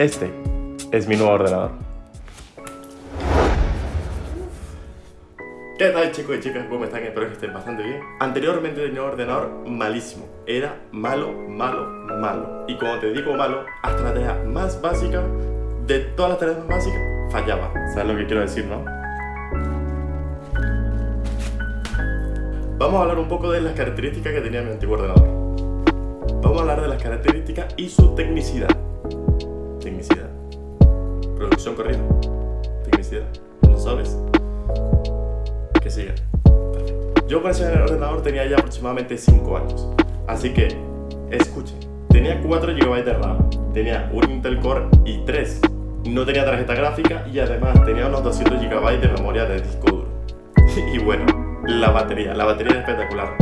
Este es mi nuevo ordenador. ¿Qué tal chicos y chicas? ¿Cómo están? Espero que estén bastante bien. Anteriormente tenía un ordenador malísimo. Era malo, malo, malo. Y como te digo malo, hasta la tarea más básica, de todas las tareas más básicas, fallaba. ¿Sabes lo que quiero decir, no? Vamos a hablar un poco de las características que tenía mi antiguo ordenador. Vamos a hablar de las características y su tecnicidad. Tecnicidad. Producción corrida. Tecnicidad. ¿No sabes? Que siga. Yo con ese ordenador tenía ya aproximadamente 5 años. Así que, escuchen. Tenía 4 GB de RAM. Tenía un Intel Core i3. No tenía tarjeta gráfica y además tenía unos 200 GB de memoria de disco duro. y bueno, la batería, la batería es espectacular.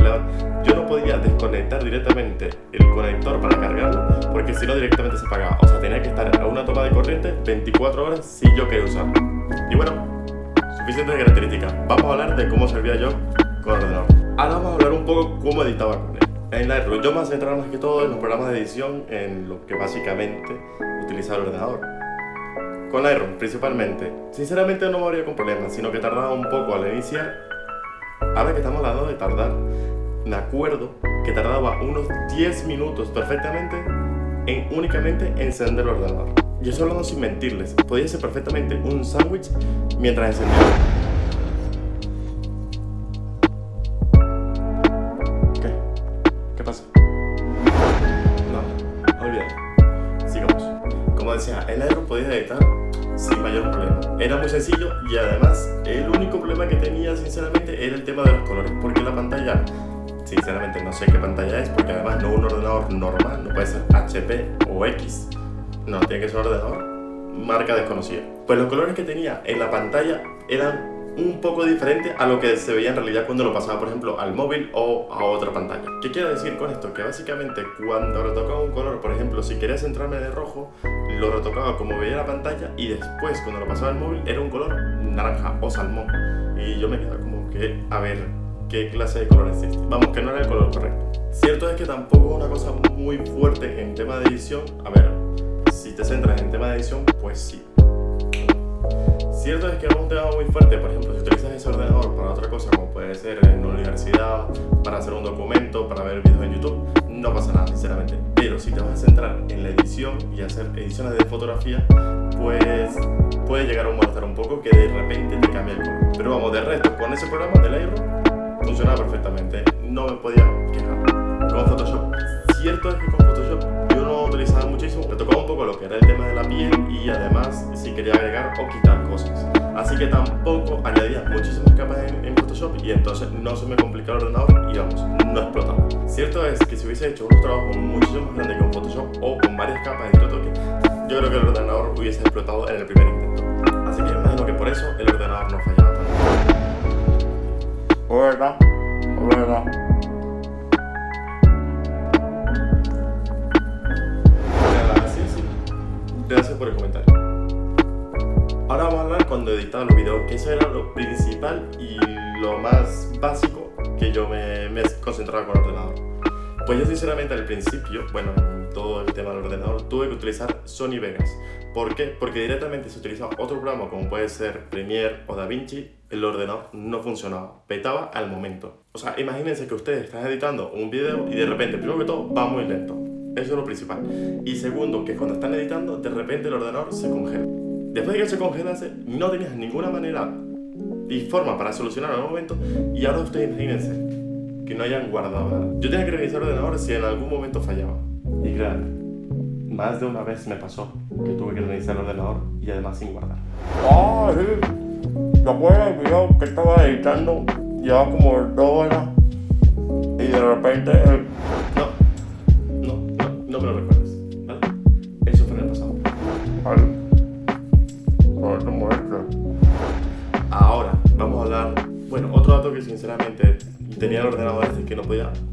yo no podía desconectar directamente el conector para cargarlo porque si no directamente se apagaba. O sea, tenía que estar a una toma de corriente 24 horas si yo quería usarlo. Y bueno, suficientes características. Vamos a hablar de cómo servía yo con el ordenador. Ahora vamos a hablar un poco cómo editaba con él. En Lightroom yo me centraba más que todo en los programas de edición en lo que básicamente utilizaba el ordenador. Con Lightroom principalmente. Sinceramente no me habría con problemas, sino que tardaba un poco al iniciar Ahora que estamos hablando de tardar, me acuerdo que tardaba unos 10 minutos perfectamente en únicamente encender el ordenador. Yo estoy hablando sin mentirles, podía ser perfectamente un sándwich mientras encendía. Sin mayor problema. Era muy sencillo y además el único problema que tenía sinceramente era el tema de los colores, porque la pantalla, sinceramente no sé qué pantalla es, porque además no un ordenador normal, no puede ser HP o X, no, tiene que ser un ordenador marca desconocida. Pues los colores que tenía en la pantalla eran un poco diferente a lo que se veía en realidad cuando lo pasaba, por ejemplo, al móvil o a otra pantalla. ¿Qué quiero decir con esto? Que básicamente cuando retocaba un color, por ejemplo, si quería centrarme de rojo, lo retocaba como veía la pantalla y después cuando lo pasaba al móvil era un color naranja o salmón. Y yo me quedaba como que, a ver, ¿qué clase de color existe? Vamos, que no era el color correcto. Cierto es que tampoco es una cosa muy fuerte en tema de edición. A ver, si te centras en tema de edición, pues sí, Cierto es que es un tema muy fuerte, por ejemplo, si utilizas ese ordenador para otra cosa, como puede ser en una universidad, para hacer un documento, para ver vídeos en YouTube, no pasa nada, sinceramente. Pero si te vas a centrar en la edición y hacer ediciones de fotografía, pues puede llegar a molestar un poco que de repente te cambie el color. Pero vamos, de resto, con ese programa de Lightroom funcionaba perfectamente, no me podía quejar. Hubiese hecho un trabajo muchísimo más grande con Photoshop o con varias capas de toque, yo creo que el ordenador hubiese explotado en el primer intento. Así que imagino que por eso el ordenador no fallaba tanto. ¿Verdad? ¿Verdad? Gracias por el comentario. Ahora vamos a hablar cuando editaba los videos, que eso era lo principal y lo más básico que yo me, me concentraba con el ordenador. Pues yo sinceramente al principio, bueno, en todo el tema del ordenador, tuve que utilizar Sony Vegas. ¿Por qué? Porque directamente si utilizaba otro programa como puede ser Premiere o DaVinci, el ordenador no funcionaba, petaba al momento. O sea, imagínense que ustedes están editando un video y de repente, primero que todo, va muy lento. Eso es lo principal. Y segundo, que cuando están editando, de repente el ordenador se congela. Después de que se congelase, no tenías ninguna manera y forma para solucionar el momento y ahora ustedes imagínense que no hayan guardado nada. Yo tenía que reiniciar el ordenador si en algún momento fallaba. Y claro, más de una vez me pasó que tuve que reiniciar el ordenador y además sin guardar. ¡Ah, sí! ¿Te el video que estaba editando? Llevaba como dos horas y de repente no me lo recuerdes,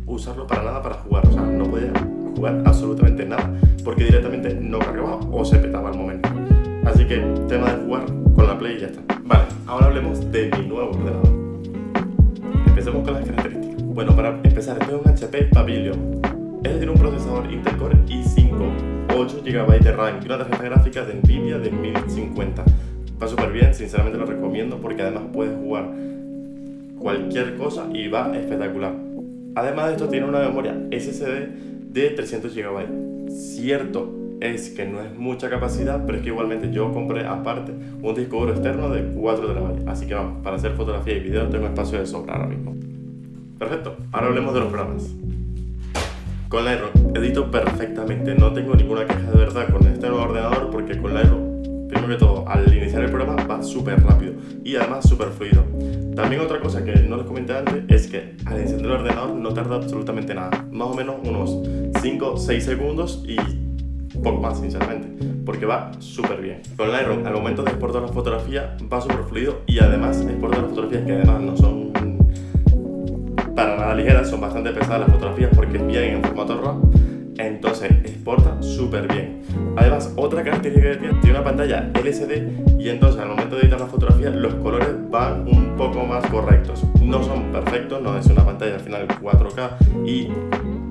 usarlo para nada para jugar. O sea, no podía jugar absolutamente nada porque directamente no cargaba o se petaba al momento. Así que tema de jugar con la Play y ya está. Vale, ahora hablemos de mi nuevo ordenador. Empecemos con las características. Bueno, para empezar, este es un HP Pavilion es decir, un procesador Intel Core i5 8 GB de RAM y una tarjeta gráfica de Nvidia de 1050. Va súper bien, sinceramente lo recomiendo porque además puedes jugar cualquier cosa y va espectacular. Además de esto tiene una memoria SSD de 300 GB. Cierto es que no es mucha capacidad, pero es que igualmente yo compré aparte un disco duro externo de 4 TB. Así que vamos, para hacer fotografía y video tengo espacio de sobra ahora mismo. Perfecto, ahora hablemos de los programas. Con Lightroom edito perfectamente, no tengo ninguna queja de verdad con este nuevo ordenador porque con Lightroom, primero que todo, al iniciar el programa va súper rápido y además súper fluido. También otra cosa que no les comenté antes es que al encender el ordenador no tarda absolutamente nada, más o menos unos 5-6 segundos y poco más sinceramente, porque va súper bien. Con Lightroom al momento de exportar la fotografía va súper fluido y además exporta las fotografías que además no son para nada ligeras, son bastante pesadas las fotografías porque vienen en formato RAW, entonces exporta súper bien. Además, otra característica que tiene, tiene una pantalla LCD y entonces al momento de editar la fotografía los colores van un poco más correctos. No son perfectos, no es una pantalla al final 4K y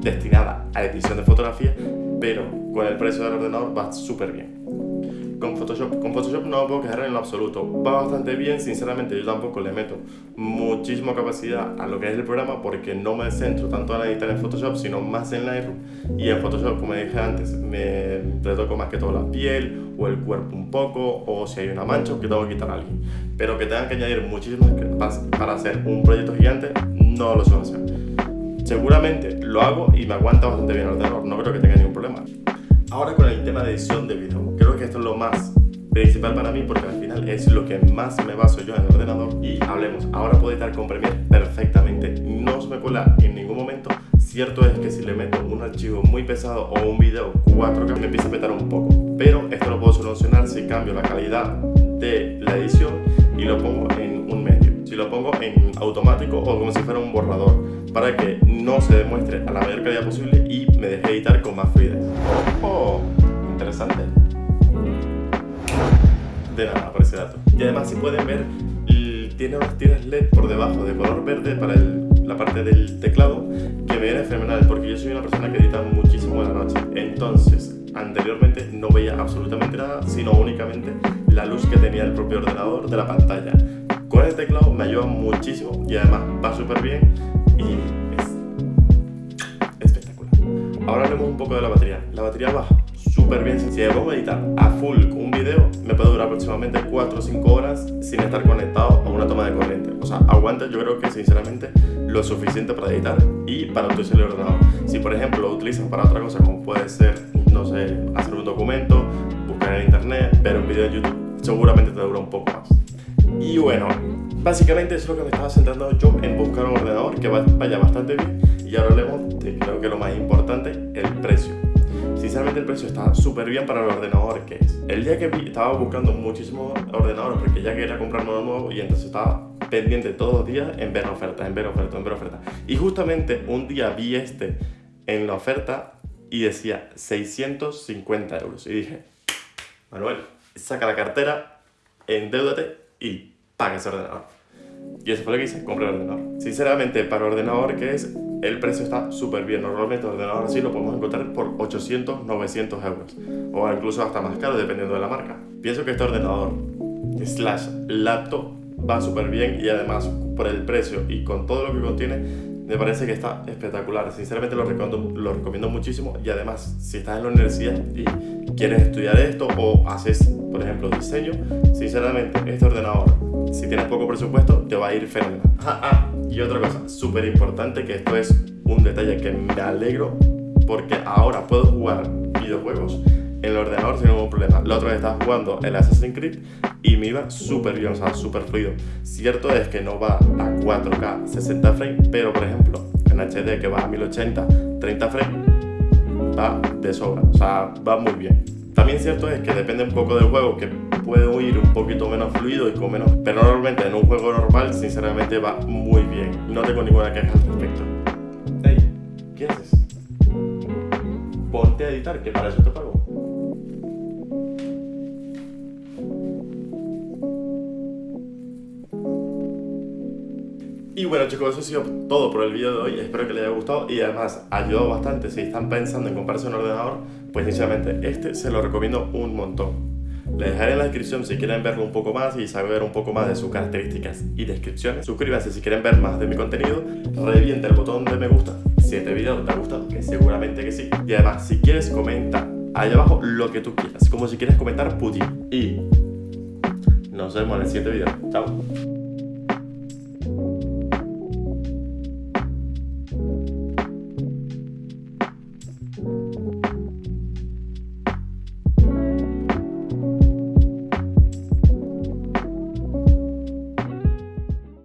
destinada a edición de fotografía, pero con el precio del ordenador va súper bien con Photoshop. Con Photoshop no me puedo quejar en lo absoluto. Va bastante bien, sinceramente yo tampoco le meto muchísima capacidad a lo que es el programa porque no me centro tanto en editar en Photoshop, sino más en Lightroom. Y en Photoshop, como dije antes, me retoco más que todo la piel o el cuerpo un poco, o si hay una mancha que tengo que quitar a alguien. Pero que tengan que añadir muchísimas para hacer un proyecto gigante, no lo suelo hacer. Seguramente lo hago y me aguanta bastante bien el ordenador, no creo que tenga ningún problema. Ahora con el tema de edición de video, creo que esto es lo más principal para mí porque al final es lo que más me baso yo en el ordenador y hablemos, ahora puedo editar con Premiere perfectamente, no se me cuela en ningún momento. Cierto es que si le meto un archivo muy pesado o un video 4K me empieza a petar un poco Pero esto lo puedo solucionar si cambio la calidad de la edición y lo pongo en un medio. Si lo pongo en automático o como si fuera un borrador Para que no se demuestre a la mayor calidad posible y me deje editar con más fluidez. Oh, interesante. De nada por ese dato. Y además, si pueden ver, tiene unas tiras LED por debajo de color verde para la parte del teclado que me viene fenomenal porque yo soy una persona que edita muchísimo en la noche. Entonces, anteriormente no veía absolutamente nada, sino únicamente la luz que tenía el propio ordenador de la pantalla. Con el teclado me ayuda muchísimo y además va súper bien y Ahora hablemos un poco de la batería. La batería baja súper bien. Si a editar a full un video, me puede durar aproximadamente 4 o 5 horas sin estar conectado a una toma de corriente. O sea, aguanta yo creo que sinceramente lo suficiente para editar y para utilizar el ordenador. Si por ejemplo lo utilizas para otra cosa como puede ser, no sé, hacer un documento, buscar en internet, ver un video en YouTube, seguramente te dura un poco más. Y bueno, básicamente eso es lo que me estaba centrando yo en buscar un ordenador que vaya bastante bien y ahora hablemos de creo que lo más importante, el precio. Sinceramente el precio está súper bien para el ordenador que es. El día que vi, estaba buscando muchísimos ordenadores porque ya quería comprarme uno nuevo y entonces estaba pendiente todos los días en ver oferta, en ver oferta, en ver oferta. Y justamente un día vi este en la oferta y decía 650 euros. Y dije, Manuel, saca la cartera, endeudate y paga ese ordenador. Y eso fue lo que hice, compré el ordenador. Sinceramente, para ordenador que es, el precio está súper bien. Normalmente ordenador así lo podemos encontrar por 800, 900 euros. O incluso hasta más caro, dependiendo de la marca. Pienso que este ordenador slash laptop va súper bien y además por el precio y con todo lo que contiene me parece que está espectacular. Sinceramente lo recomiendo, lo recomiendo muchísimo y además si estás en la universidad y quieres estudiar esto o haces, por ejemplo, diseño, sinceramente este ordenador, si tienes poco presupuesto, te va a ir fenomenal. Ah, ah, y otra cosa súper importante, que esto es un detalle que me alegro porque ahora puedo jugar videojuegos en el ordenador sin ningún problema. La otra vez estaba jugando el Assassin's Creed y me iba súper bien, o sea, súper fluido. Cierto es que no va a 4K 60 frames, pero por ejemplo, en HD que va a 1080 30 frames, va de sobra, o sea, va muy bien. También cierto es que depende un poco del juego, que puede ir un poquito menos fluido y con menos... Pero normalmente en un juego normal, sinceramente, va muy bien. No tengo ninguna queja al respecto. Hey, ¿qué haces? Ponte a editar, que para eso te pago. Y bueno chicos, eso ha sido todo por el vídeo de hoy, espero que les haya gustado y además ha ayudado bastante si están pensando en comprarse un ordenador, pues sinceramente este se lo recomiendo un montón. Les dejaré en la descripción si quieren verlo un poco más y saber un poco más de sus características y descripciones. Suscríbanse si quieren ver más de mi contenido, revienta el botón de me gusta si este video te ha gustado, que seguramente que sí. Y además, si quieres comenta ahí abajo lo que tú quieras, como si quieres comentar Putin. Y nos vemos en el siguiente video. Chao.